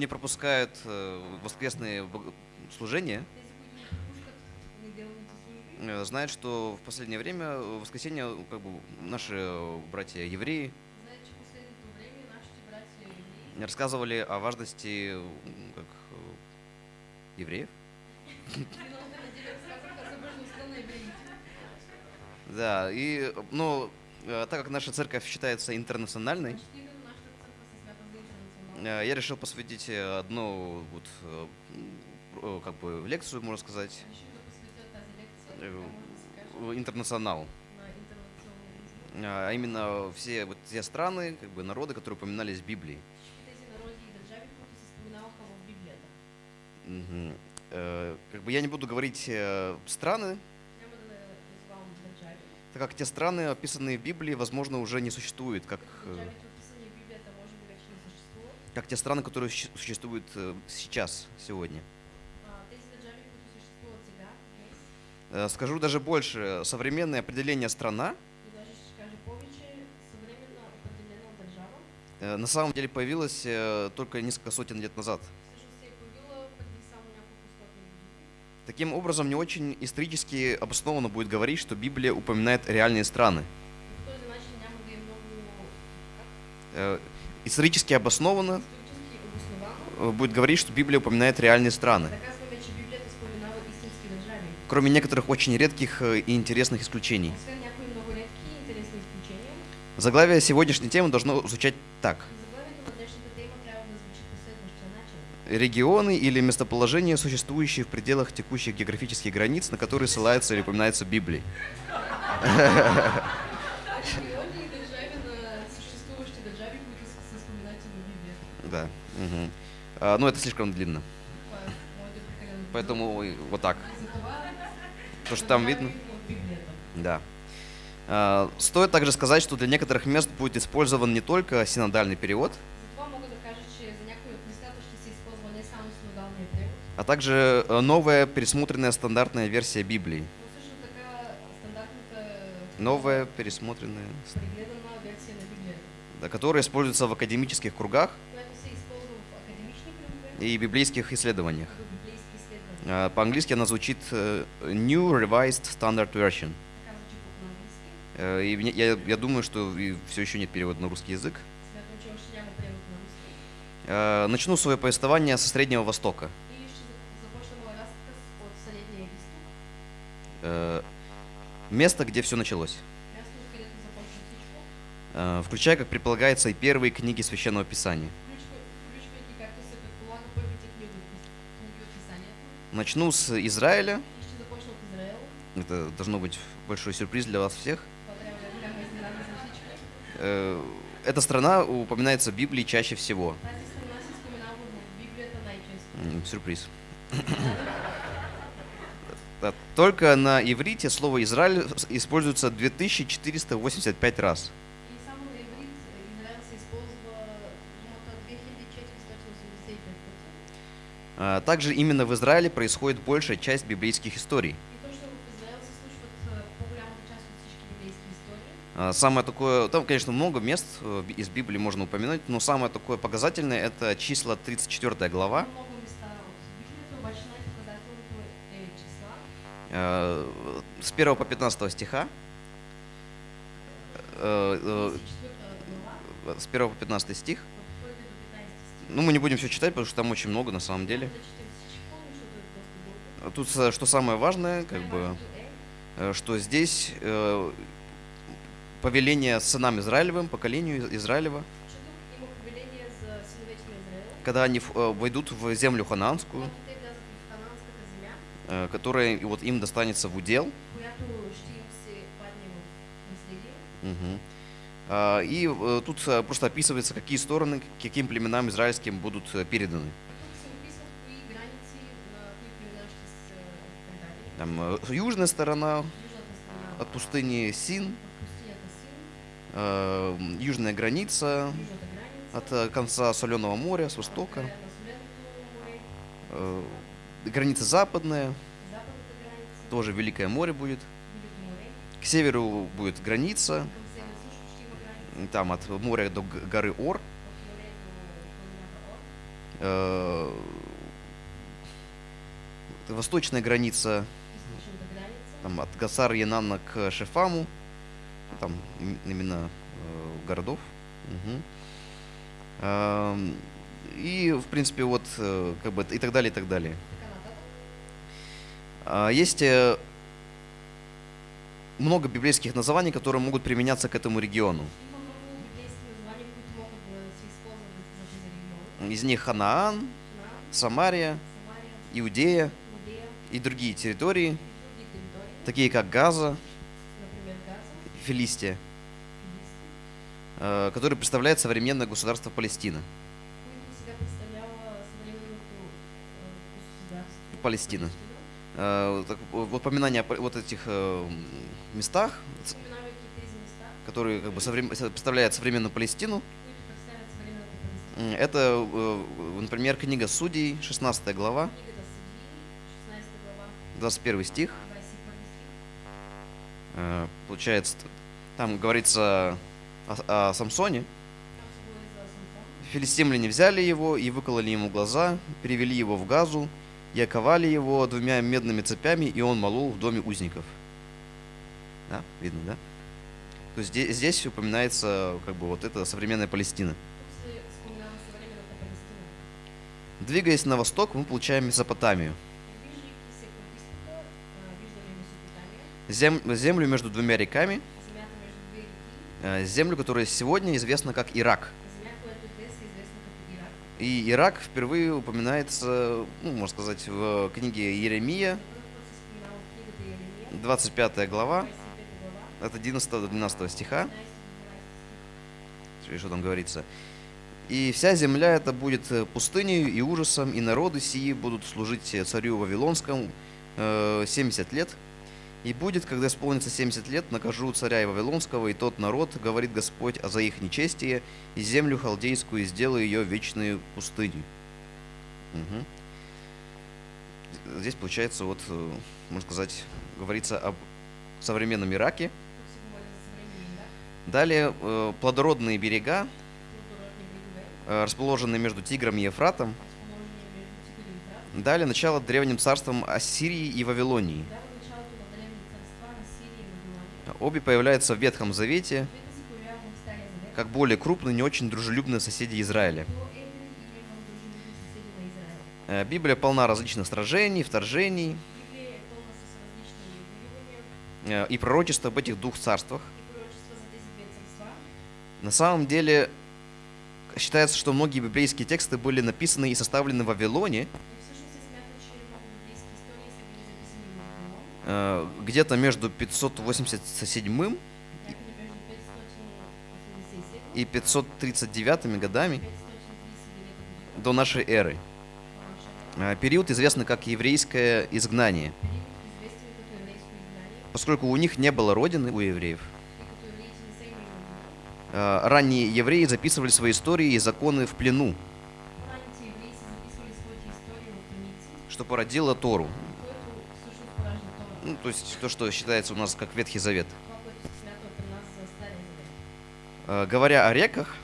не пропускают э, воскресные служения, э, знают, что в последнее время э, в воскресенье как бы наши э, братья евреи знаят, че последното време нашите братя евреи рассказывали о важности как, евреев. Да, и, ну, так как наша церковь считается интернациональной, я решил посвятить э, одну вот, э, э, как бы лекцию, можно сказать, Э, интернационал. А именно все вот те страны, как бы народы, которые упоминались в Библии. Мгм. Э, Как бы я не буду говорить э, страны, так как те страны, описанные в Библии, возможно, уже не существуют, как, э, как те страны, которые существуют э, сейчас, сегодня. А, Э, Скажу даже больше. Современное определение страна э, на самом деле появилась э, только несколько сотен лет назад. Таким образом, не очень исторически обоснованно будет говорить, что Библия упоминает реальные страны. Исторически обоснованно э, будет говорить, что Библия упоминает реальные страны. кроме некоторых очень редких э, и интересных исключений. Заглавие сегодняшней темы должно звучать так. Регионы или местоположения, существующие в пределах текущих географических границ, на которые ссылается или упоминается в Да. мгм. А, ну, это слишком длинно. Поэтому вот так. То, что там видно. Да. А, Стоит также сказать, что для некоторых мест будет использован не только синодальный перевод, а также э, новая пересмотренная стандартная версия Библии. но Новая пересмотренная, да, которая используется в академических кругах и библейских исследованиях. А, По-английски она звучит э, New Revised Standard Version. Э, И я, я думаю, что все еще нет перевода на русский язык. Э, Начну свое повествование со Среднего Востока. Место, где все началось. Включая, как предполагается, и первые книги Священного Писания. Начну с Израиля. Это должно быть большой сюрприз для вас всех. Э, Эта страна упоминается в Библии чаще всего. М, Сюрприз. Только на иврите слово Израиль используется 2485 раз. И само на иврит Израел се използва думата 2485 пъти. А, Также именно в Израиле происходит большая часть библейских историй. Случват а. А, Самое такое, там, конечно, много мест э, из Библии можно упомянуть, но самое такое показательное это числа 34 глава. Много места от Библията, обаче най-показателното е числа. э, С 1 по 15 стиха. Э, э, 34 глава, С 1 по 15 стих. от 1 до 15 стих. Ну, мы не будем все читать, потому что там очень много на самом деле. Дълго. Тут э, что самое важное, как бы, э, что здесь э, повеление сынам Израилевым, поколению Из- Израилева, когда они э, войдут в землю хананскую, которая вот им достанется в удел, която И э, тут э, просто описывается, какие стороны, каким племенам израильским будут э, переданы. Там южная сторона от пустыни Син, южная граница от конца Соленого моря, с востока, граница западная, тоже Великое море будет. К северу будет граница, там от моря до горы Ор. э, восточная граница там, от Гасар Янана к Шефаму, там им- именно э, городов. Ам, И, в принципе, вот, э, как бы, и так далее, и так далее. А, Есть много библейских названий, которые могут применяться к этому региону. Из них Ханаан, Самария, Иудея и другие территории, такие как Газа, Филистия, Филисти, э, которые представляют современное государство Палестина. Палестина. Э, в упоминание о вот этих э, местах, которые как бы представляют современную Палестину, это, э, например, книга Судей, 16 глава, Книгата Съдии, 16 глава, 21 стих. 21 стих. Э, Получается, там говорится о, о Самсоне. Филистимляне взяли его и выкололи ему глаза, перевели его в газу и оковали его двумя медными цепями, и он молол в доме узников. Да, видно, да? То есть здесь, здесь упоминается как бы вот эта современная Палестина. Двигаясь на восток, мы получаем Месопотамию. Зем- землю между двумя реками, э, землю, которая сегодня известна как Ирак. И Ирак впервые упоминается, ну, можно сказать, в книге Еремия, За първ път се споменава в книгата Еремия, 25 глава, 25 глава, от 11 до 12 стиха. 11 до 12 стих. и что там говорится. И вся земля это будет э, пустыней и ужасом, и народы сии будут служить э, царю Вавилонскому э, 70 лет. И будет, когда исполнится 70 лет, накажу царя и Вавилонского, и тот народ, говорит Господь, а за их нечестие, и землю халдейскую, и сделаю ее вечной пустыней. Мгм. Здесь, получается, вот, э, можно сказать, говорится об современном Ираке. Далее, э, плодородные берега, э, расположенные между Тигром и Ефратом, дали начало древним царствам Ассирии и Вавилонии. Обе появляются в Ветхом Завете как более крупные, не очень дружелюбные соседи Израиля. Э, Библия полна различных сражений, вторжений э, и пророчеств об этих двух царствах. На самом деле, считается, что многие библейские тексты были написаны и составлены в Вавилоне, э, где-то между 587 някъде между 587 и 539 годами 539 година до нашей эры. Э, Период известный как еврейское изгнание, поскольку у них не было родины, у евреев. Ранние евреи записывали свои истории и законы в плену, что породило Тору. Ну, то есть то, что считается у нас как Ветхий Завет. Э, Говоря о реках,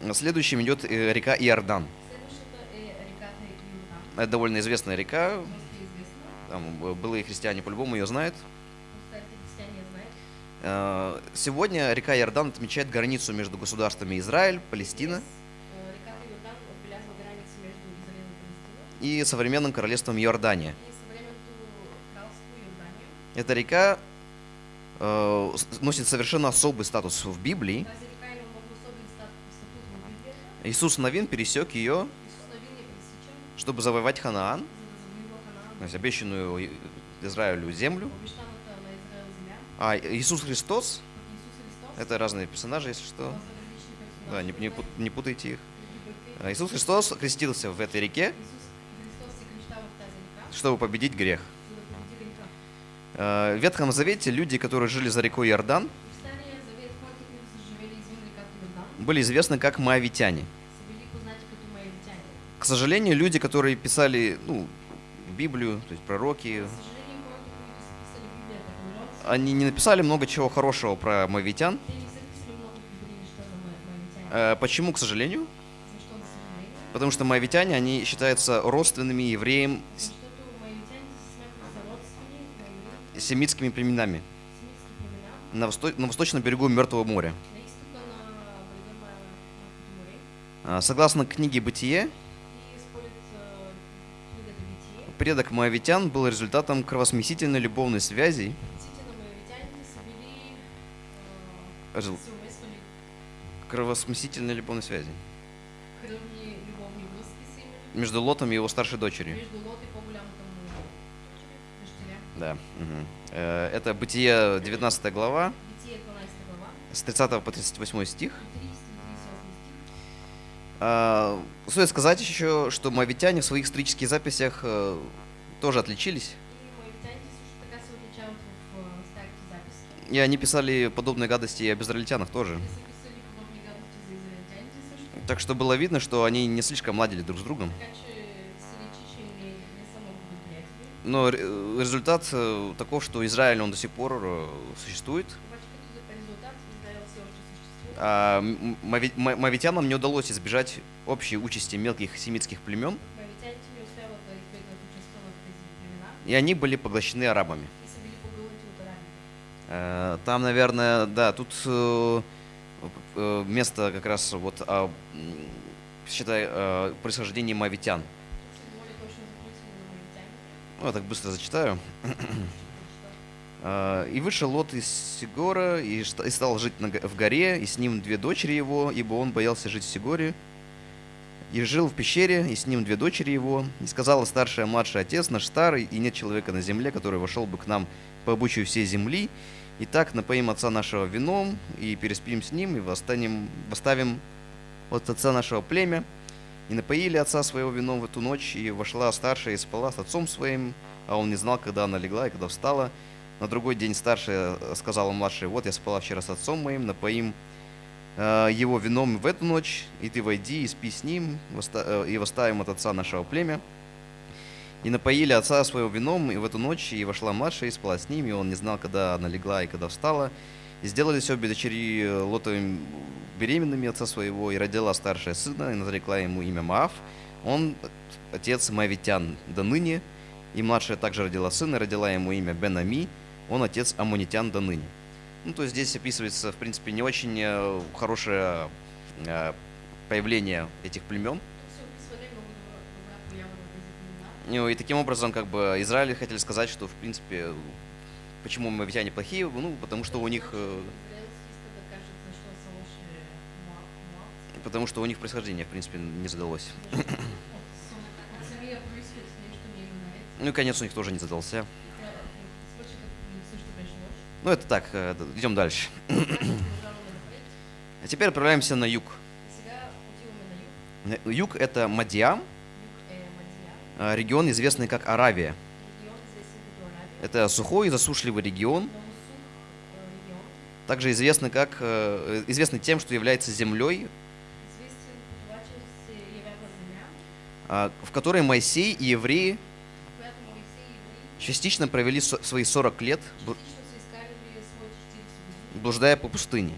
э, следующим идет э, река Иордан. Это довольно известная река. Там э, былые христиане по-любому ее знают. Старите християне я знаят. Э, Сегодня река Иордан отмечает границу между государствами Израиль, Палестина и современным королевством Иордания. Эта река э, носит совершенно особый статус в Библии. Иисус Навин пересек ее, чтобы завоевать Ханаан, то есть обещанную Израилю землю. А Иисус Христос, это разные персонажи, если что, да, не, не не путайте их. А Иисус Христос крестился в этой реке, чтобы победить грех. Э, В Ветхом Завете люди, которые жили за рекой Иордан, были известны как маявитяни. К сожалению, люди, которые писали ну, Библию, то есть пророки, они не написали много чего хорошего про моавитян. те не са писали много добри неща за ма- маявитяни. Э, Почему, к сожалению? Потому что моавитяне, они считаются родственными евреям с семитскими племенами на, восто- на восточном берегу Мертвого моря. А, Согласно книге «Бытие», предок моавитян был результатом кровосмесительной любовной связи Сите на моавитяните са били а, Жил- се умесвали кровосмесительной любовной связи между Лотом и его старшей дочерью. Да. Э, Это Бытие 19 глава, Битие 12 глава, с 30 по 38 стих. 30 и 38 стих. А, Стоит сказать еще, что моавитяне в своих исторических записях э, тоже отличились. И они писали подобные гадости и об израильтянах тоже. Так что было видно, что они не слишком ладили друг с другом. Но ре- результат э, таков, что Израиль, он до сих пор э, существует. А м- моави- мо- моавитянам не удалось избежать общей участи мелких семитских племен, и они были поглощены арабами. и са били погълнати от арабите. Э, Там, наверное, да, тут э, э, место как раз вот о, считай, э, происхождении моавитяните. Ну, я так быстро зачитаю. «И вышел Лот из Сигора, и стал жить в горе, и с ним две дочери его, ибо он боялся жить в Сигоре. И жил в пещере, и с ним две дочери его. И сказала старшая, младший отец наш старый, и нет человека на земле, который вошел бы к нам по обычаю всей земли. И так напоим отца нашего вином, и переспим с ним, и восстанем, восставим от отца нашего племя. И напоили отца своего вином в эту ночь, и вошла старшая и спала с отцом своим, а он не знал, когда она легла и когда встала. На другой день старшая э, сказала младшей, вот я спала вчера с отцом моим, напоим э, его вином в эту ночь, и ты войди и спи с ним, э, и восставим от отца нашего племя. И напоили отца своего вином, и в эту ночь и вошла младшая и спала с ним, и он не знал, когда она легла и когда встала. И сделались обе дочери э, Лотовым беременными отца своего, и родила старшая сына, и нарекла ему имя Маав. Он отец Моавитян до ныне, и младшая также родила сына, и родила ему имя Бенами, он отец Амунитян до ныне. Ну, то есть здесь описывается, в принципе, не очень э, хорошее э, появление этих племен. Ну, И таким образом, как бы, Израиль хотели сказать, что, в принципе, почему моавитяне плохие, ну, потому что у них, э, потому что у них происхождение, в принципе, не задалось. Ну и конец у них тоже не задался. Ну, это так, э, идем дальше. А теперь отправляемся на юг. Юг – это Мадиам, Юг е Мадия. э, регион, известный как Аравия. Это сухой и засушливый регион, также известный, как, э, известный тем, что является землей, а, в которой Моисей и евреи частично провели свои 40 лет, бл- частично са изкарали своите 40 години, блуждая по пустыне.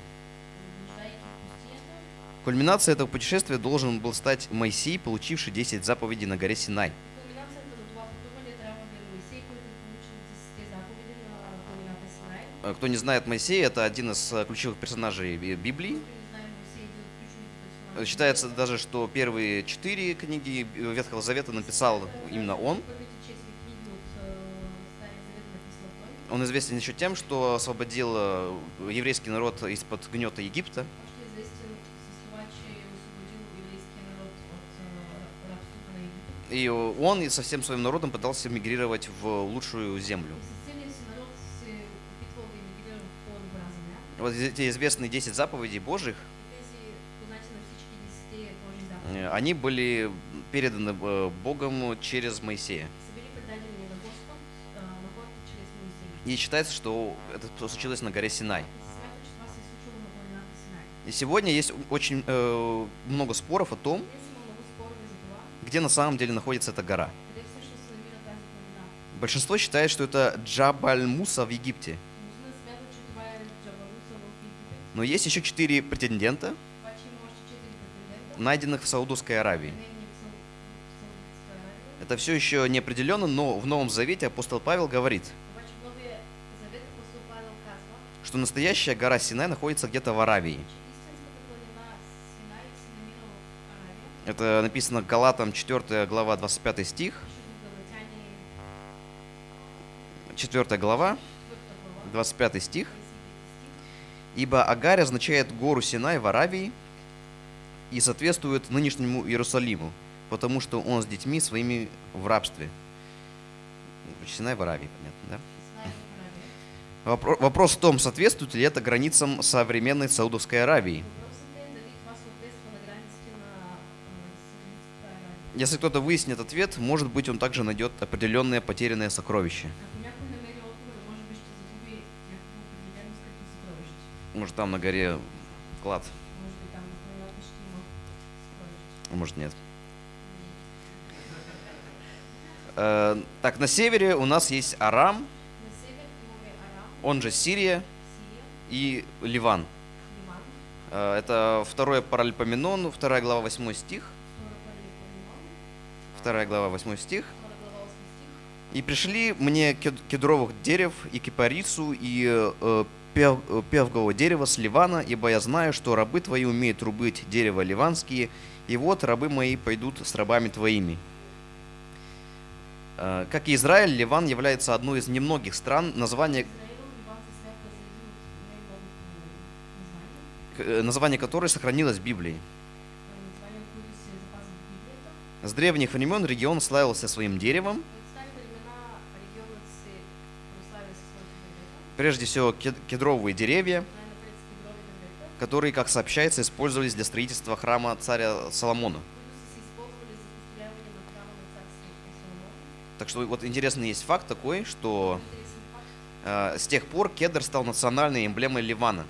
Кульминацией этого путешествия должен был стать Моисей, получивший 10 заповедей на горе Синай. И кулминацията на това пътуване трябва да е Моисей, който получил 10 заповеди на планината Синай. Э, Кто не знает Моисея, это один из э, ключевых персонажей Би- Библии. Э, Считается даже, что первые четыре книги Ветхого Завета написал именно он. А. Он известен еще тем, что освободил еврейский народ из-под гнета Египта. И он и со всем своим народом пытался мигрировать в лучшую землю. Вот эти известные 10 заповедей Божьих, они были переданы э, Богом через Моисея. И считается, что это случилось на горе Синай. И сегодня есть очень э, много споров о том, где на самом деле находится эта гора. Большинство считает, что это Джабаль Муса в Египте. Но есть еще четыре претендента, найденных в Саудовской Аравии. Это все еще не определенно, но в Новом Завете апостол Павел говорит, казва, что настоящая гора Синай находится где-то в Аравии. Это написано Галатам 4 глава 25 стих, пише в Галатяне 4 глава 4 глава, 25 стих. 25 стих. Ибо Агарь означает гору Синай в Аравии и соответствует нынешнему Иерусалиму, потому что он с детьми своими в рабстве. Синай в Аравии, понятно, да? Вопрос в том, соответствует ли это границам современной Саудовской Аравии. Въпросът е дали това съответства на границите на а, Саудитска Аравия. Если кто-то выяснит ответ, может быть, он также найдет определенное потерянное сокровище. Может, там на горе клад, а может, нет. Э, Так, на севере у нас есть Арам, он же Сирия и Ливан. Э, Это второе Паральпоменон, вторая глава, 8 стих. Вторая глава, 8 стих. втора глава 8 стих. «И пришли мне кед- кедровых дерев, и кипарису, и э, э, певгового дерева с Ливана, ибо я знаю, что рабы твои умеют рубить дерево ливанские, и вот рабы мои пойдут с рабами твоими». Э, Как и Израиль, Ливан является одной из немногих стран, название, э, название которой сохранилось в Библии. С древних времен регион славился своим деревом, прежде всего кед- кедровые деревья, которые, как сообщается, использовались для строительства храма царя Соломона. Так что вот интересный есть факт такой, что э, с тех пор кедр стал национальной эмблемой Ливана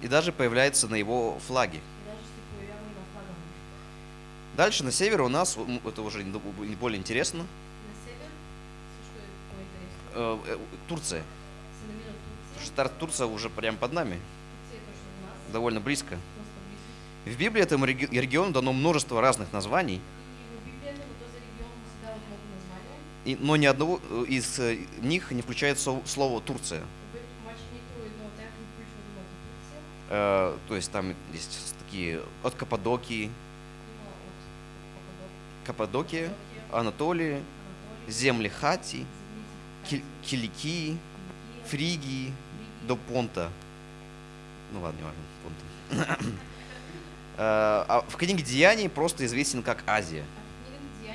и даже появляется на его флаге. и даже се появява и на флага му. Дальше на севере у нас, это уже не более интересно, На север? Э, э, Турция. Турция. Турция уже прямо под нами, довольно близко. В Библии этому реги- региону дано множество разных названий, И но ни одного э, из них не включает слово Турция. Э, То есть там есть такие от Каппадокии, Каппадокия, Анатолия, земли Хати, Киликии, Фригии до Понта. Ну ладно, не важно, Понта. Э, А в книге Деяний просто известен как Азия. А.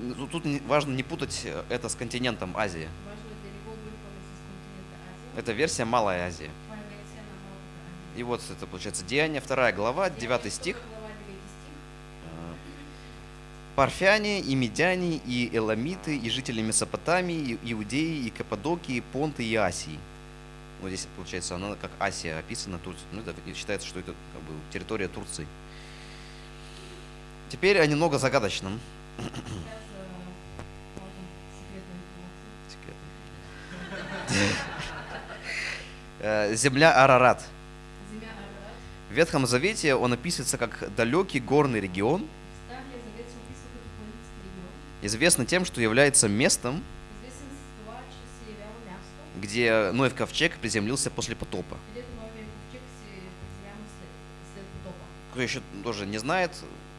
Ну, Тут важно не путать это с континентом Азия. Это версия Малая Азия. И вот это получается Деяния, вторая глава, 9 стих. Втора глава, 9 стих. Парфяне и медяне, и эламиты, и жители Месопотамии, и Иудеи, и Каппадокии, Понты и Асии. Вот здесь, получается, она как Асия описана, Турция. Ну, это и считается, что это как бы территория Турции. Теперь о немного загадочном. Э, Земля Арарат. В Ветхом Завете он описывается как далекий горный регион, известный тем, что является местом, где Ноев ковчег приземлился после потопа. Кто еще тоже не знает,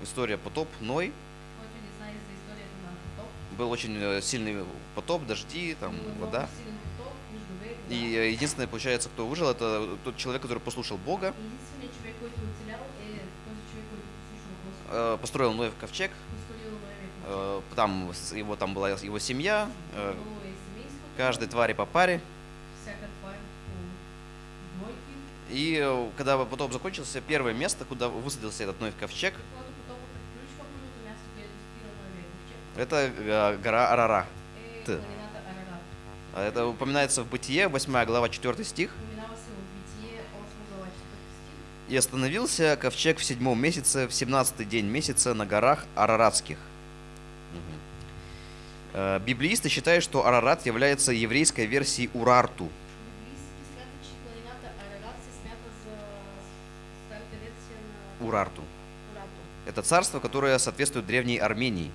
история потоп, Ной, был очень э, сильный потоп, дожди, там вода. И э, единственное, получается, кто выжил, это тот человек, который послушал Бога, э, построил Ноев ковчег, Построил новия ковчег. э, там с- его там была его семья, э, каждой твари по паре. И э, когда потоп закончился, первое место, куда высадился этот Ноев ковчег, это э, гора Арара. А Это упоминается в Бытие, 8 глава, 4 стих. Споменава се в Битие 8 глава 4 стих. «И остановился ковчег в седьмом месяце, в семнадцатый день месяца на горах Араратских». Э, Библеисты считают, что Арарат является еврейской версией Урарту. Урарту. Это царство, которое соответствует древней Армении.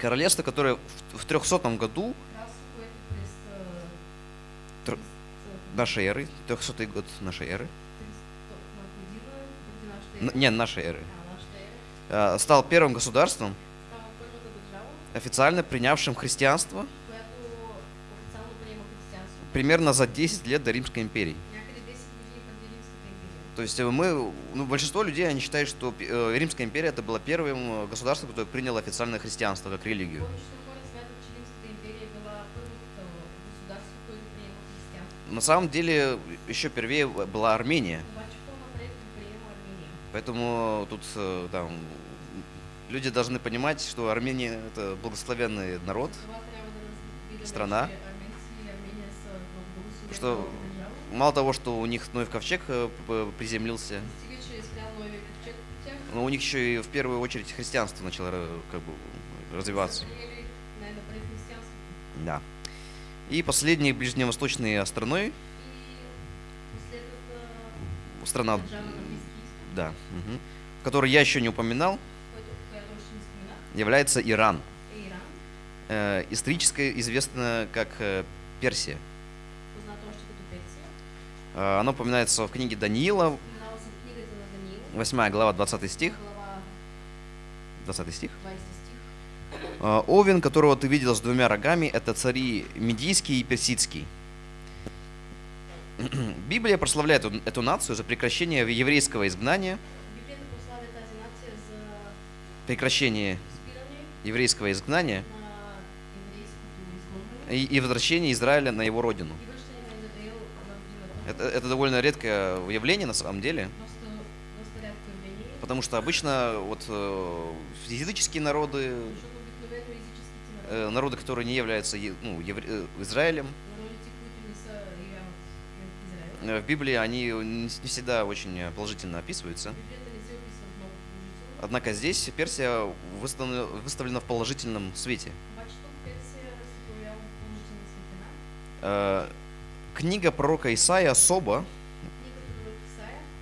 Королевство, которое в в 300 году Кралство, което през Тр- 300 нашей эры, 300 год нашей эры, 300 година преди нашата н- ера, не нашей эры, а, э, стал первым государством, официально принявшим христианство примерно за 10 лет до Римской империи. Някъде 10 години преди Римската империя. То есть э, мы, ну, большинство людей, они считают, что э, Римская империя это было первым э, государством, которое приняло официальное христианство как религию. На самом деле, еще первее была Армения. Поэтому тут э, да, м, люди должны понимать, что Армения это благословенный народ, Страна. Что мало того, что у них Ноев ковчег э, приземлился, но у них еще и в первую очередь христианство начало э, как бы развиваться. Да. И последней ближневосточной страной, страна, да, мгм, которую я еще не упоминал, является Иран. Иран, Э, исторически известно как э, Персия. Э, оно упоминается в книге Даниила, Споменава се в книгата на Даниил, 8 глава, 20 стих. глава 20 стих. 20 стих. А, Овен, которого ты видел с двумя рогами, это цари Медийский и Персидский. Библия прославляет эту- нацию за прекращение еврейского изгнания, прекращение еврейского изгнания изгонване и, и возвращение Израиля на его родину. Это, это довольно редкое явление на самом деле, потому что обычно вот э, языческие народы, езическите народи, э, народы, которые не являются ну, евре- э, Израилем, э, в Библии они не всегда очень э, положительно описываются. Однако здесь Персия выставлена, выставлена в положительном свете. Э, Книга пророка Исаия особо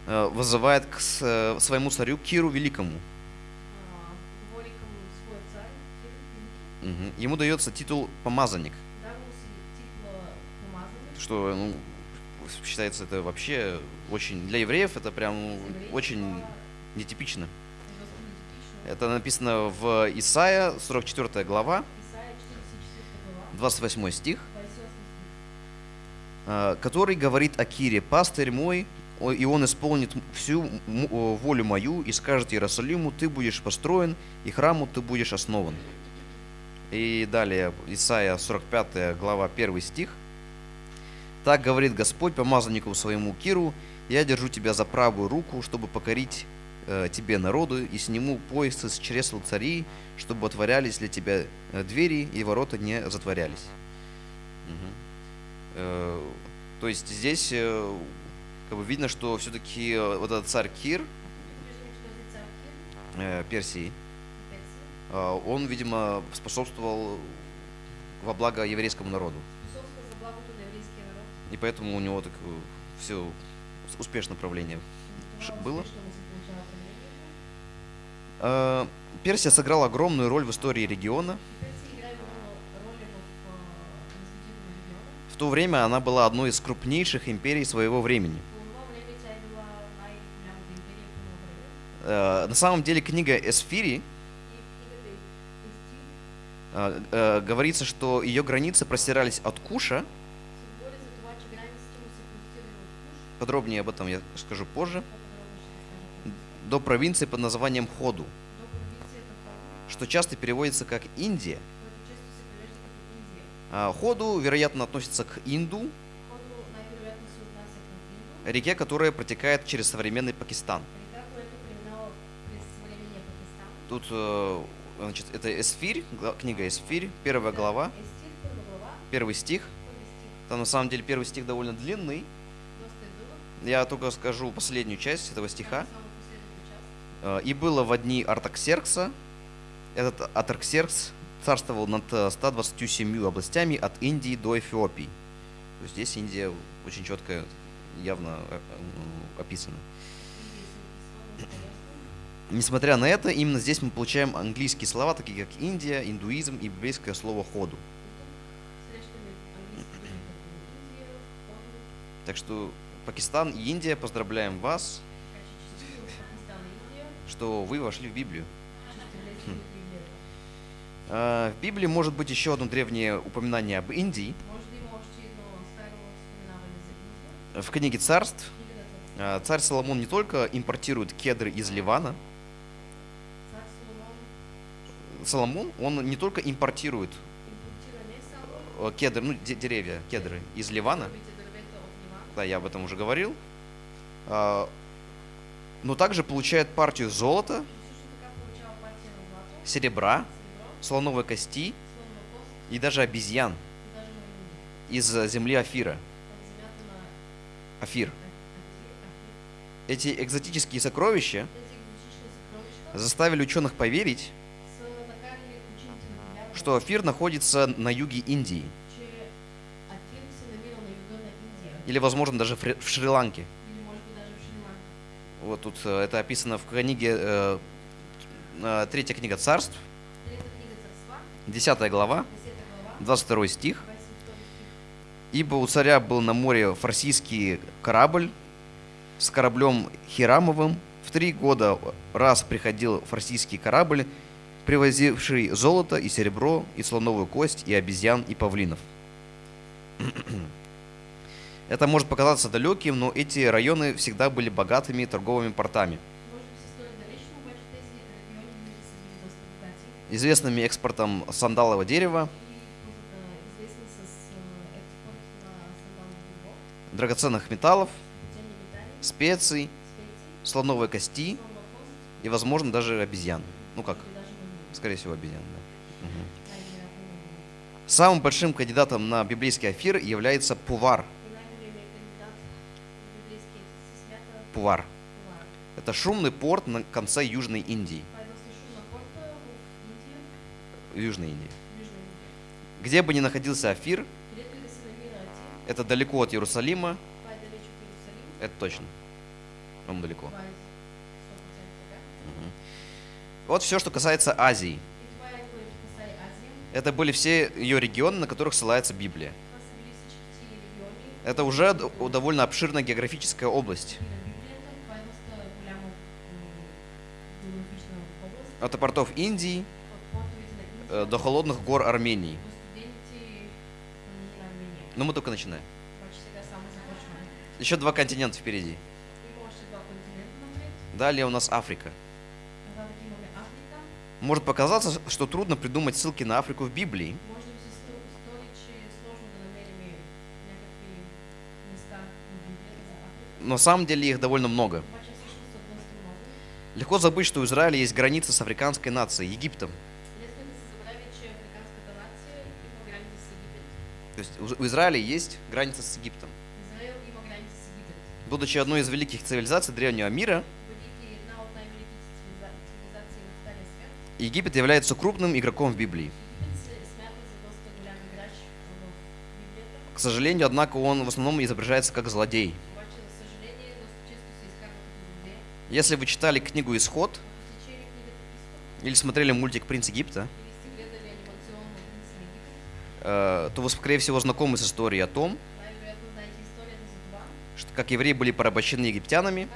э, вызывает к э, своему царю Киру Великому. а. Ему дается титул помазанник, что ну, считается это вообще очень для евреев это прям очень нетипично. Это написано в Исаия 44 глава, Исаия 44 глава, 28 стих, 28 стих. э, который говорит о Кире, пастырь мой, и он исполнит всю волю мою и скажет Иерусалиму, ты будешь построен, и храму ты будешь основан. И далее Исаия 45 глава 1 стих. Так говорит Господь помазаннику своему Киру, я держу тебя за правую руку, чтобы покорить э, тебе народу, и сниму поясы с чресл царей, чтобы отворялись для тебя э, двери, и ворота не затворялись. Мгм. Э, То есть здесь э, как бы видно, что все-таки вот этот царь Кир э, Персии, э, он, видимо, способствовал во благо еврейскому народу. И поэтому у него так все успешное правление. Было? успешно Персия сыграла огромную роль в истории региона. В то время она была одной из крупнейших империй своего времени. Э, На самом деле книга Эсфири э, э, говорится, что ее границы простирались от Куша, подробнее об этом я скажу позже, до провинции под названием Ходу, что часто переводится как Индия. А Ходу, вероятно, относится к Инду, реке, которая протекает через современный Пакистан. Тут, э, значит, это Эсфирь, книга Эсфирь, первая глава, первый стих. Там на самом деле первый стих довольно длинный. Я только скажу последнюю часть этого стиха. И было в дни Артаксеркса. Этот Артаксеркс царствовал над э, 127 областями от Индии до Эфиопии. Здесь Индия очень четко, явно э, э, описана. Несмотря на это, именно здесь мы получаем английские слова, такие как Индия, индуизм и библейское слово Ходу, Так что Пакистан и Индия, поздравляем вас, что вы вошли в Библию. Библията. А, В Библии может быть еще одно древнее упоминание об Индии. В книге царств а, царь Соломон не только импортирует кедры из Ливана, Соломон он не только импортирует э, кедры, ну, де- деревья, кедры из Ливана, да, я об этом уже говорил, а, но также получает партию золота, серебра, слоновой кости и даже обезьян из земли Афира. Афир. Эти экзотические сокровища заставили ученых поверить, что Афир находится на юге Индии, или, возможно, даже в Шри-Ланке. или може би даже в Шри-Ланка. Вот тут э, это описано в книге, э, э, третья книга царств, Трета книга Царства, 10 глава, 10 глава, 22 стих. 22 стих. Ибо у царя был на море фарсийский корабль с кораблем Хирамовым. В три года раз приходил фарсийский корабль, привозивший золото и серебро, и слоновую кость, и обезьян, и павлинов. Это может показаться далеким, но эти районы всегда были богатыми торговыми портами, известными экспортом сандалового дерева, драгоценных металлов, специй, слоновой кости и, возможно, даже обезьян. Ну как, скорее всего, обезьян, да. Маймуни. Самым большим кандидатом на библейский афир является Пувар. Пувар. Это шумный порт на конце Южной Индии. Южной Индии. Где бы ни находился Афир, это далеко от Иерусалима, это точно. Вам далеко. това е 100% така. Мгм. Вот все, что касается Азии. Это были все ее регионы, на которых ссылается Библия. Это уже довольно обширная географическая область. От портов Индии э, до холодных гор Армении. Но мы только начинаем. Еще два континента впереди. Далее у нас Африка. Может показаться, что трудно придумать ссылки на Африку в Библии, но на самом деле их довольно много. Легко забыть, что у Израиля есть граница с африканской нацией, Египтом. То есть у- Израиля есть граница с Египтом. Будучи одной из великих цивилизаций древнего мира, Египет является крупным игроком в Библии. К сожалению, однако, он в основном изображается как злодей. Если вы читали книгу «Исход» или смотрели мультик «Принц Египта», э, то вы, скорее всего, знакомы с историей о том, что как евреи были порабощены египтянами,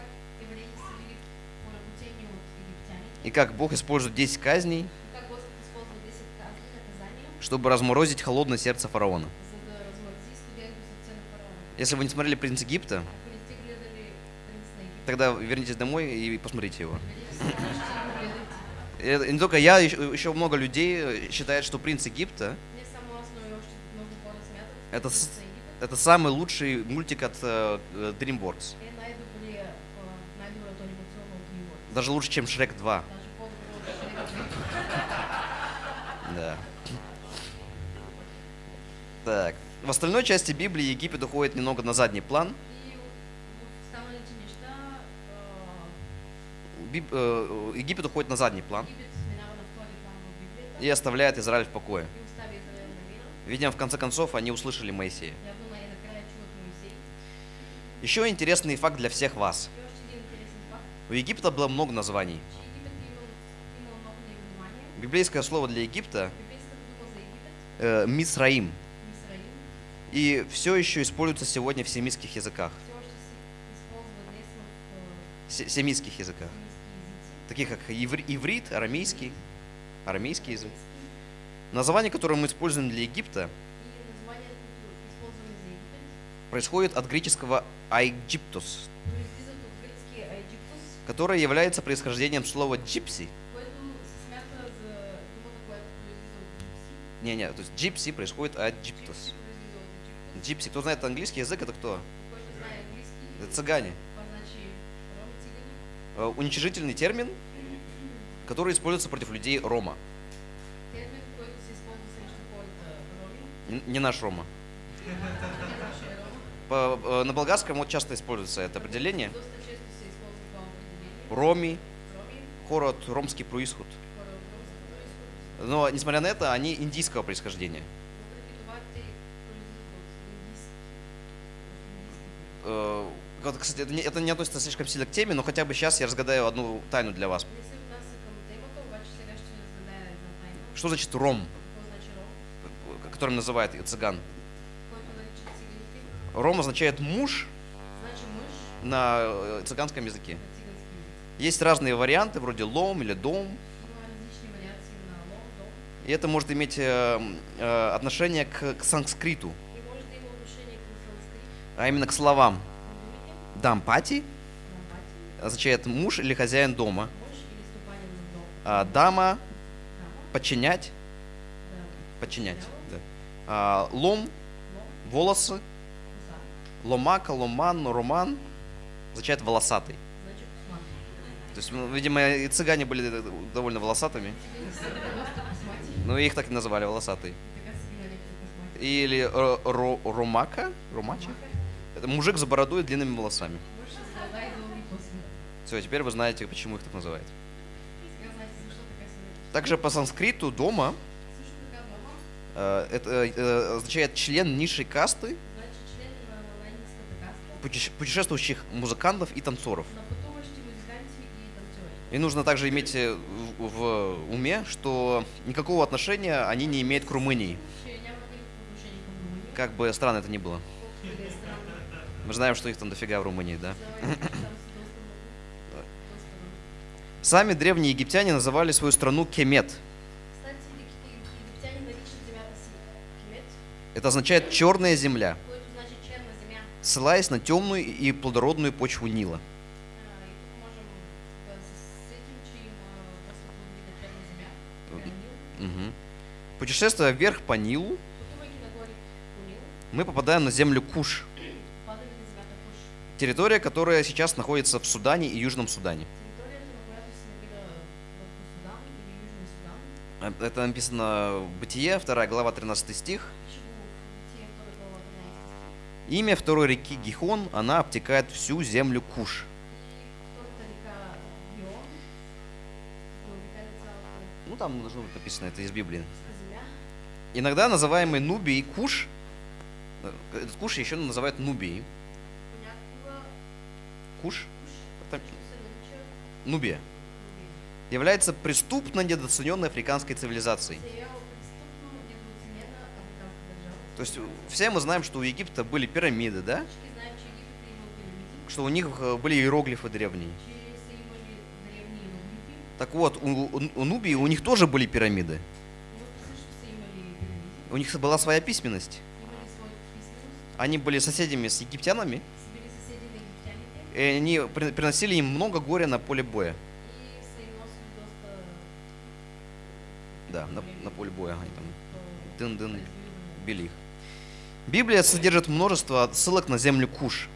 и как Бог использует 10 казней, и как Господ използва 10 казни, наказания, чтобы разморозить холодное сердце фараона. Если вы не смотрели «Принц Египта», Ако не сте гледали Принц на Египет, тогда вернитесь домой и посмотрите его. И не только я, еще, много людей э, считают, что «Принц Египта» Это это самый лучший мультик от э, э, DreamWorks. Даже лучше, чем Шрек 2. Даже по-добро от Шрек. Да. Так. В остальной части Библии Египет уходит немного на задний план. И в останалите неща а, Биб- э, Египет уходит на задний план и оставляет Израиль в покое. Видимо, в конце концов они услышали Моисея. Еще интересный факт для всех вас. У Египта было много названий. Библейское слово для Египта э, Мисраим. И все еще используется сегодня в семитских языках. семитских языках. Таких как ивр- иврит, арамейский, арамейский язык. Название, которое мы используем для Египта, происходит от греческого «айгиптус», которое является происхождением слова «gypsy». Не-не, то есть «gypsy» происходит от «джиптус». Gypsy, кто знает английский язык, это кто? Это цыгане. това значи роми цигани. Э, Уничижительный термин, который используется против людей Рома. Не наш Рома. По- э, на болгарском вот часто используется это определение. Роми, хород, ромский происход. Но, несмотря на это, они индийского происхождения. Э, Кстати, это не, это не относится слишком сильно к теме, но хотя бы сейчас я разгадаю одну тайну для вас. Что значит ром, значи ром? которым называют цыган? Ром означает муж мъж на э, цыганском языке. Есть разные варианты, вроде лом или дом. Лом, дом. И это может иметь э, э, отношение к, санскриту, а именно к словам. Дампати означает муж или хозяин дома. А дама. Подчинять, подчинять. да. А, лом, лом, волосы, ломака, ломан, роман. Означает волосатый. То есть, ну, видимо, и цыгане были э, довольно волосатыми, но их так и называли космати. Или ро- ромака, ромача, мужик с бородой и длинными волосами. Все, теперь вы знаете, почему их так называют. Также по санскриту дома э, это э, означает член низшей касты, путешествующих музыкантов и танцоров. и нужно также иметь э, в, в уме, что никакого отношения они не имеют к Румынии, как бы странно это ни было. Мы знаем, что их там дофига в Румынии, да? Сами древние египтяне называли свою страну Кемет. Это означает черная земля, ссылаясь на темную и плодородную почву Нила. Мгм. Путешествуя вверх по Нилу, мы попадаем на землю Куш, территория, которая сейчас находится в Судане и Южном Судане. Э, Это написано в Бытие, 2 глава, 13 стих. пише го в Битие 2 глава 13 стих. Имя второй реки Гихон, она обтекает всю землю Куш. Ну, там должно быть написано, это из Библии. Иногда называемый Нубий Куш, э, этот Куш еще называют Нубией. Куш, это Нубия, является преступно недооцененной африканской цивилизацией. То есть все мы знаем, что у Египта были пирамиды, да? Что у них э, были иероглифы древние. Так вот, у, у- у Нубии у них тоже были пирамиды. У них была своя письменность. Они были соседями с египтянами, и они при- приносили им много горя на поле боя. Да, на, на поле боя они там дын-дын били их. Библия содержит множество отсылок на землю Куш.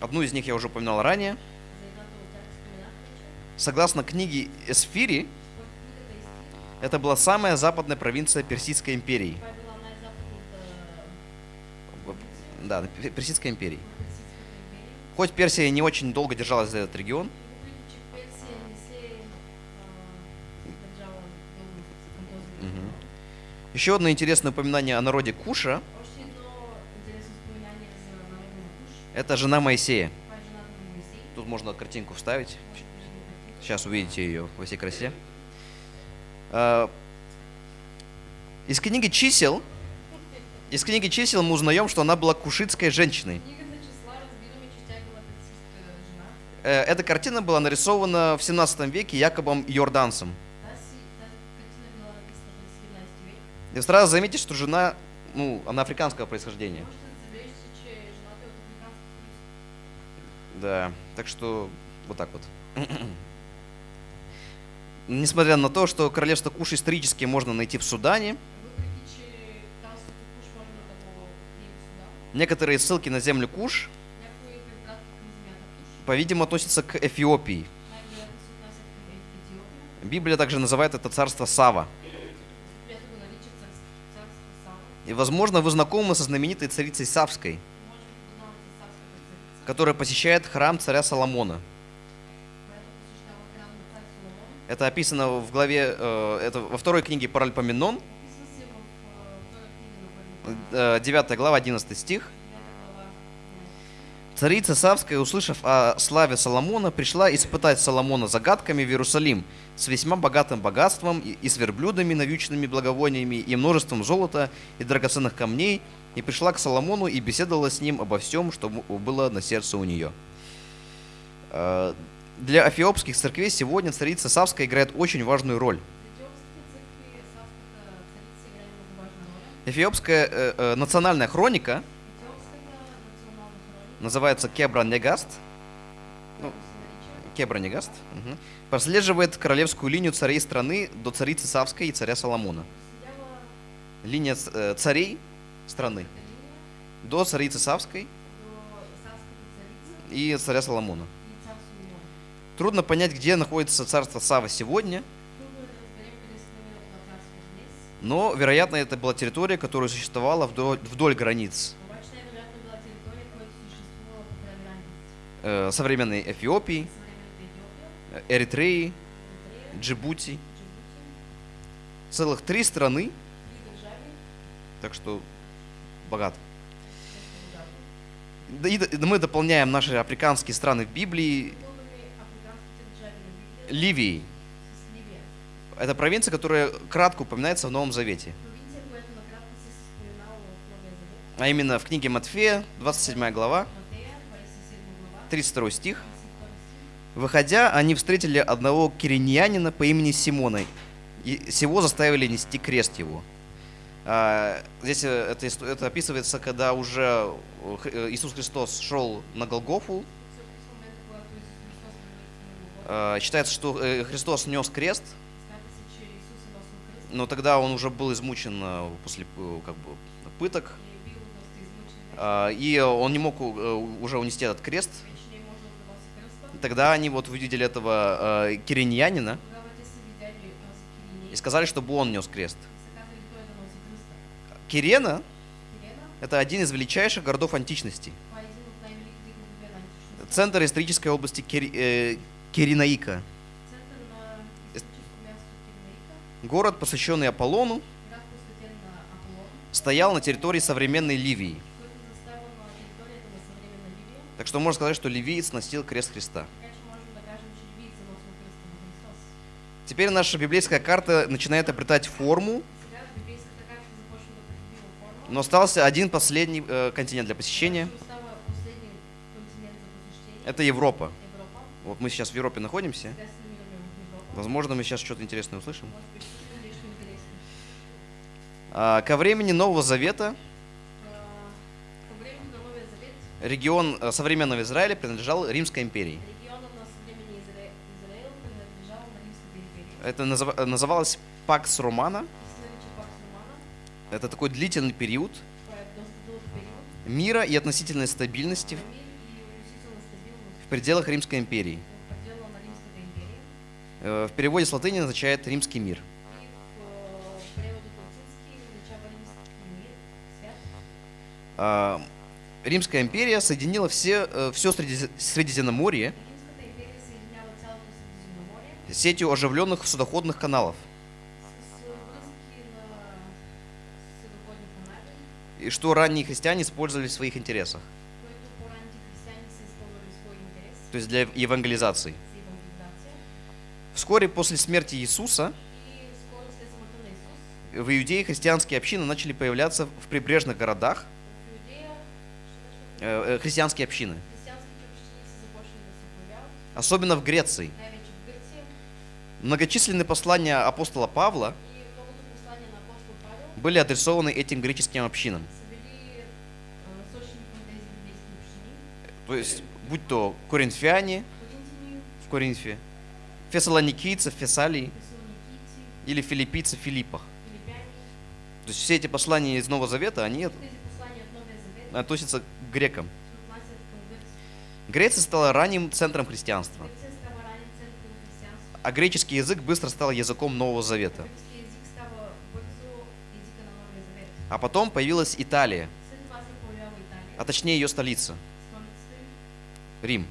Одну из них я уже упоминал ранее. Согласно книге Эсфири, это была самая западная провинция Персидской империи. Да, Пе- Персидской империи. Хоть Персия не очень долго держалась за этот регион, еще одно интересное упоминание о народе Куша это жена Моисея. Е можно картинку вставить. Сейчас увидите ее во всей красе. А, Из книги чисел, из книги чисел мы узнаем, что она была кушитской женщиной. Э, Эта картина была нарисована в 17 веке Якобом 17 век. И сразу заметьте, что жена, ну, она африканского происхождения. Да, так что вот так вот. Несмотря на то, что королевство Куш исторически можно найти в Судане, некоторые ссылки на землю Куш, по-видимому, относятся к Эфиопии. Библия также называет это царство Сава. И, возможно, вы знакомы со знаменитой царицей Савской, которая посещает храм царя Соломона. Это описано в главе, э, это во второй книге Паральпоменон, 9 глава, 11 стих. 9 глава. 11. Царица Савская, услышав о славе Соломона, пришла испытать Соломона загадками в Иерусалим с весьма богатым богатством и, с верблюдами, навьюченными благовониями, и множеством золота и драгоценных камней, и пришла к Соломону и беседовала с ним обо всем, что было на сердце у нее. Э, Для эфиопских церквей сегодня царица Савская играет очень важную роль. Эфиопская э, э, национальная хроника называется Кебра Негаст, която се нарича Кебра Негаст, мгм, прослеживает королевскую линию царей страны до царицы Савской и царя Соломона. Линия э, царей страны до царицы Савской и царя Соломона. Трудно понять, где находится царство Сава сегодня, но, вероятно, это была территория, которая существовала вдоль, вдоль границ. Э, современной Эфиопии, Эритреи, Джибути. Целых три страны, так что. Да и мы дополняем наши африканские страны в Библии. Ливией. Это провинция, которая кратко упоминается в Новом Завете. А именно в книге Матфея, 27 глава, Матея, 27 глава, 32 стих. 32 стих. Выходя, они встретили одного кириньянина по имени Симона, и сего заставили нести крест его. А, здесь э, это, это описывается, когда уже э, э, Иисус Христос шел на Голгофу. А, Считается, что Христос нес крест, но тогда он уже был измучен э, после э, как бы, пыток, а, и он не мог э, уже унести этот крест. Тогда они вот увидели этого кириньянина и сказали, чтобы он нес крест. Кирена это один из величайших городов античности. Центр исторической области Кири- э, Город, посвященный Аполлону, стоял на территории современной Ливии. Так что можно сказать, что ливиец носил крест Христа. Теперь наша библейская карта начинает обретать форму, но остался один последний э, континент для посещения. Это Европа. Вот мы сейчас в Европе находимся. Возможно, мы сейчас что-то интересное услышим. А, ко времени Нового Завета А, регион э, современного Израиля принадлежал Римской империи. Это э, называлось Пакс Романа. Это такой длительный период мира и относительной стабильности в пределах Римской империи. в. Э, В переводе с латыни означает «римский мир». Римская империя соединила все, все Средиземноморье. Сетью оживленных судоходных каналов, канали, и что ранние христиане использовали в своих интересах. то есть для евангелизации. Вскоре после смерти Иисуса. в Иудее христианские общины начали появляться в прибрежных городах, э, э, христианские общины, особенно в Греции. Многочисленные послания апостола Павла были адресованы этим греческим общинам. общини. То есть, будь то коринфяне в Коринфе, фессалоникийцы в Фессалии или филиппийцы в Филиппах. То есть все эти послания из Нового Завета, они относятся грекам. Греция стала ранним центром христианства, а греческий язык быстро стал языком Нового Завета. А потом появилась Италия, а точнее ее столица, Рим. Рим.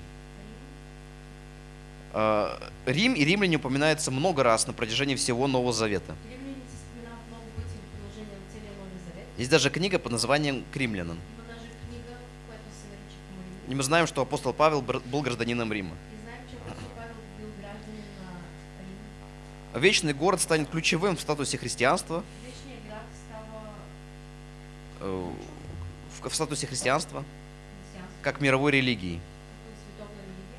А, Рим и римляне упоминаются много раз на протяжении всего Нового Завета. Есть даже книга под названием «К И мы знаем, что апостол Павел был гражданином Рима. И знаем, че апостол Павел бил гражданин на Рим. Вечный город станет ключевым в статусе христианства, става э, в, статусе христианства, как мировой религии.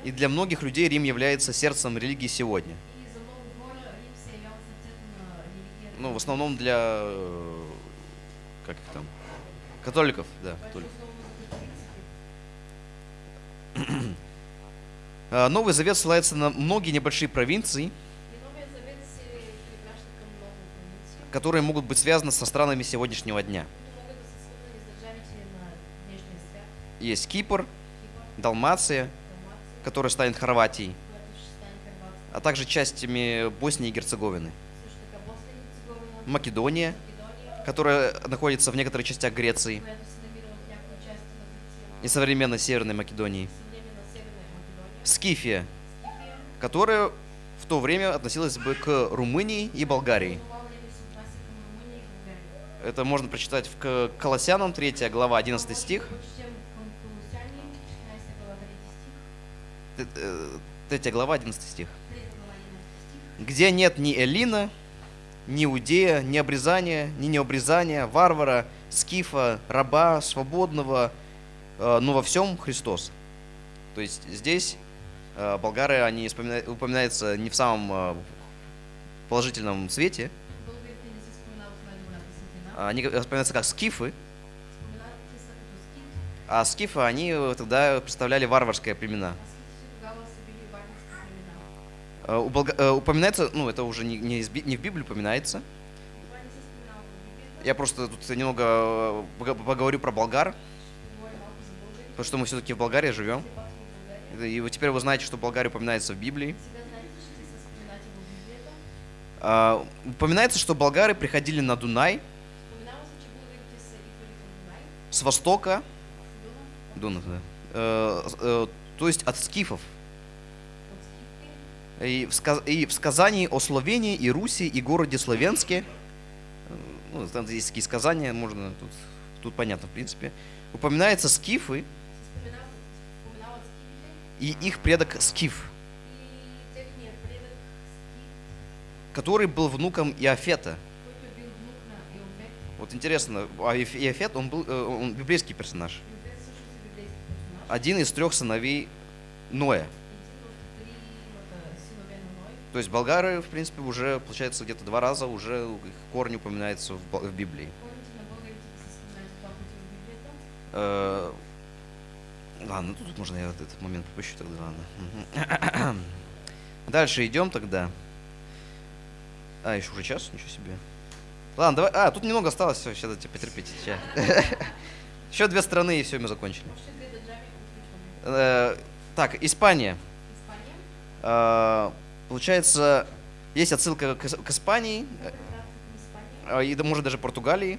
И для многих людей Рим является сердцем религии сегодня. Религията. Ну, в основном для, э, как их там, католиков, да, католиков. Новый Завет ссылается на многие небольшие провинции, которые могут быть связаны со странами сегодняшнего дня. Есть Кипр, Далмация, которая станет Хорватией, а также частями Боснии и Герцеговины. Херцеговина, Македония, которая находится в некоторых частях Греции. И современной Северной Македонии. Скифия, которая в то время относилась бы к Румынии и Болгарии. Это можно прочитать в Колоссянам 3 глава 11 стих. Прочетем към Колосяни, 16 глава 3 стих, Т- э, 3 глава 11 стих. 3 глава 11 стих. Где нет ни Элина, ни Иудея, ни обрезания, ни необрезания, варвара, скифа, раба, свободного, э, но во всем Христос. То есть здесь болгары, они упоминаются не в самом э, положительном свете, а они вспоминаются как скифы, а скифы, они э, тогда представляли варварские племена. а. Э, э, Упоминается, ну это уже не, не не в Библии упоминается, я просто тут немного э, поговорю про болгар, потому что мы все-таки в Болгарии живем. И вот теперь вы знаете, что Болгария упоминается в Библии. А, упоминается, что болгары приходили на Дунай. Към Дунай, с востока, Дунав, да, э, с- э, то есть от скифов. И в, сказ- и в сказании о Словении и Руси и городе Словенске, э, ну, там есть такие сказания, можно тут, тут понятно, в принципе, упоминаются скифы и их предок Скиф, который был внуком Иофета. Вот интересно, а Иоф- Иофет, он был э, он библейский персонаж. Один из трех сыновей Ноя. То есть болгары, в принципе, уже, получается, где-то два раза уже их корни упоминаются в, в Библии. Ладно, тут можно я вот этот момент попущу тогда, ладно. Дальше идем тогда. А, еще уже час, ничего себе. Ладно, давай. А, тут немного осталось, все, сейчас дайте потерпите. ща. Еще две страны, и все, мы закончили. Э, Так, Испания. Испания. Э, Получается, есть отсылка к Ис- к Испании, э, и да, может даже Португалии,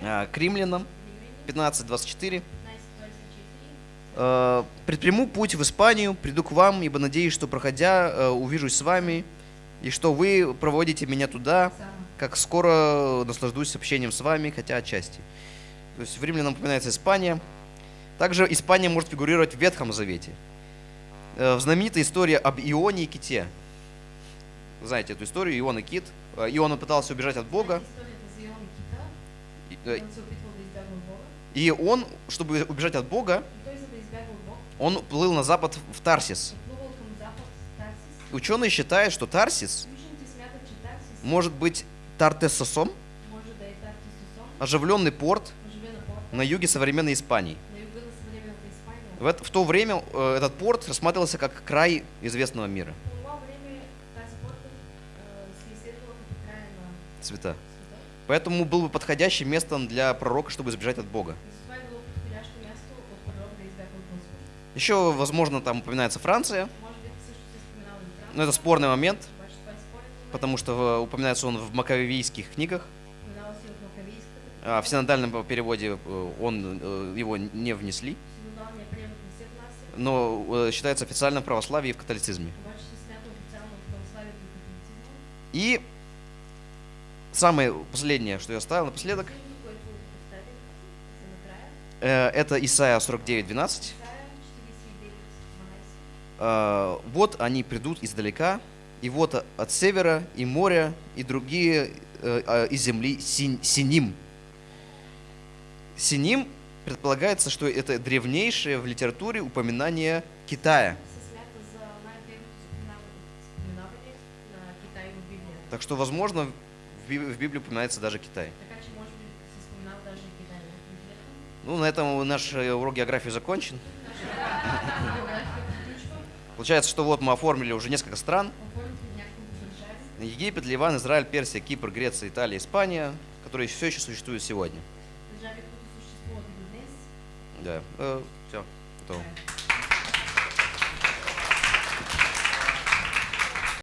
э, к римлянам, Римляни. 15-24. 15-24. Э, Предприму путь в Испанию, приду к вам, ибо надеюсь, что проходя, э, увижусь с вами, и что вы проводите меня туда, как скоро наслаждусь общением с вами, хотя отчасти. То есть в римлянам упоминается Испания. Также Испания может фигурировать в Ветхом Завете. Э, В знаменитой истории об Ионе и ките. Вы знаете эту историю, Ион и кит. Иона пытался убежать Ион от Бога. и он, чтобы убежать от Бога, он плыл на запад в Тарсис. Ученые считают, что Тарсис может быть Тартесосом, оживленный порт на юге современной Испании. В, то время э, этот порт рассматривался как край известного мира, а, света. света. Поэтому был бы подходящим местом для пророка, чтобы избежать от Бога. Еще, возможно, там упоминается Франция, но это спорный момент, потому что э, упоминается он в Маковейских книгах, а в синодальном переводе э, он, э, его не внесли, но считается официально в православии и в католицизме. И самое последнее, что я оставил напоследок, это Исайя 49.12. Исаия 49.12. Э, Вот они придут издалека, и вот от севера, и моря, и другие э, а, из земли Син- Синим. Синим предполагается, что это древнейшее в литературе упоминание Китая. Так что, возможно, в Би- в Библии упоминается даже Китай. Споменава даже Китай. Ну, на этом наш э, урок географии закончен. Получается, что вот мы оформили уже несколько стран. Египет, Ливан, Израиль, Персия, Кипр, Греция, Италия, Испания, которые все еще существуют сегодня. Да. все, готово.